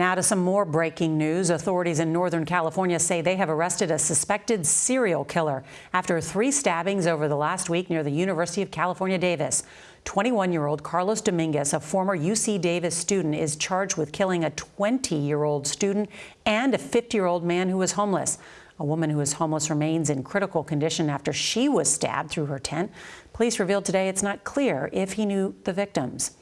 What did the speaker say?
Now to some more breaking news. Authorities in Northern California say they have arrested a suspected serial killer after three stabbings over the last week near the University of California, Davis. 21-year-old Carlos Dominguez, a former UC Davis student, is charged with killing a 20-year-old student and a 50-year-old man who was homeless. A woman who is homeless remains in critical condition after she was stabbed through her tent. Police revealed today it's not clear if he knew the victims.